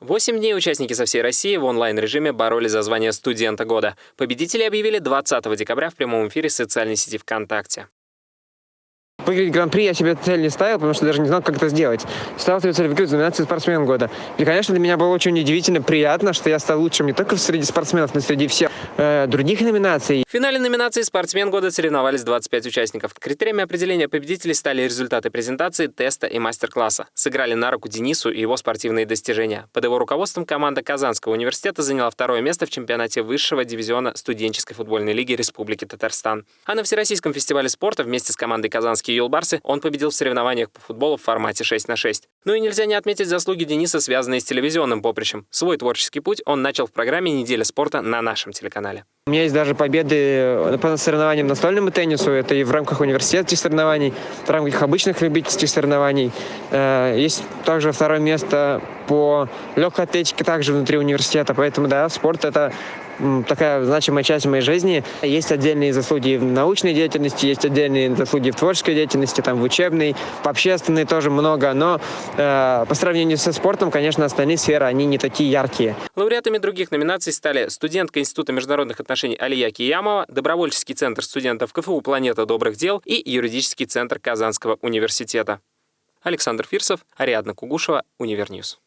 Восемь дней участники со всей России в онлайн-режиме боролись за звание студента года. Победители объявили 20 декабря в прямом эфире социальной сети ВКонтакте. Выиграть гран-при я себе цель не ставил, потому что даже не знал, как это сделать. Ставил себе цель выиграть номинацию «Спортсмен года». И, конечно, для меня было очень удивительно приятно, что я стал лучшим не только среди спортсменов, но и среди всех э, других номинаций. В финале номинации «Спортсмен года» соревновались 25 участников. Критериями определения победителей стали результаты презентации, теста и мастер-класса. Сыграли на руку Денису и его спортивные достижения. Под его руководством команда Казанского университета заняла второе место в чемпионате высшего дивизиона студенческой футбольной лиги Республики Татарстан. А на Всероссийском фестивале спорта вместе с командой «Казанские юлбарсы» он победил в соревнованиях по футболу в формате 6 на 6. Ну и нельзя не отметить заслуги Дениса, связанные с телевизионным поприщем. Свой творческий путь он начал в программе «Неделя спорта» на нашем телеканале. У меня есть даже победы по соревнованиям настольному теннису. Это и в рамках университетских соревнований, в рамках обычных любительских соревнований. Э, есть также второе место по легкой атлетике также внутри университета. Поэтому, да, спорт – это такая значимая часть моей жизни. Есть отдельные заслуги в научной деятельности, есть отдельные заслуги в творческой деятельности, там, в учебной, в общественной тоже много. Но э, по сравнению со спортом, конечно, остальные сферы, они не такие яркие. Лауреатами других номинаций стали студентка Института международных отношений Алия Киямова, Добровольческий центр студентов КФУ «Планета добрых дел» и юридический центр Казанского университета. Александр Фирсов, Ариадна Кугушева, Univer News.